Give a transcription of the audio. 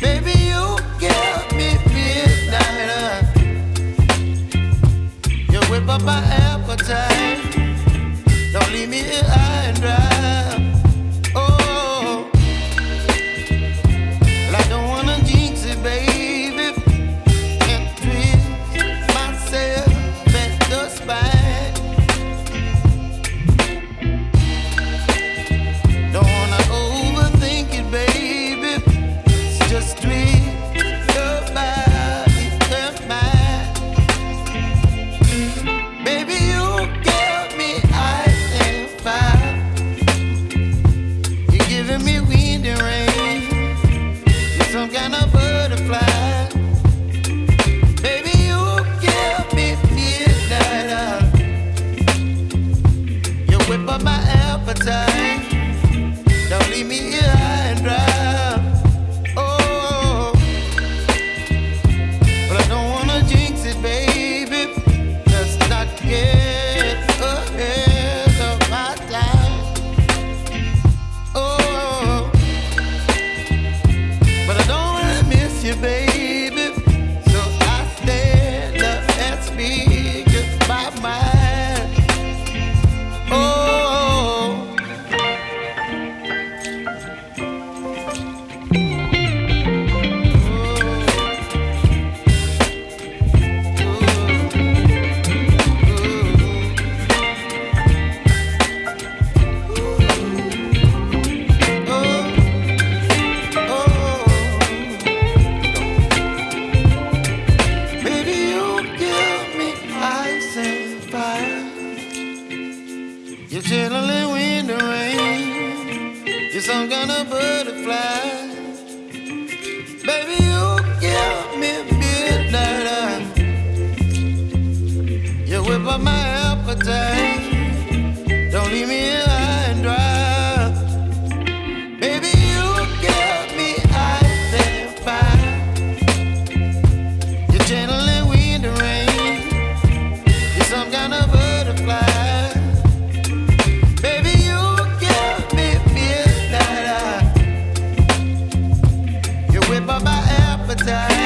Baby, you give me. You whip up my. fire. You're chilling in the rain. You're some kind of butterfly. Baby, you give me midnight. You whip up my appetite. time.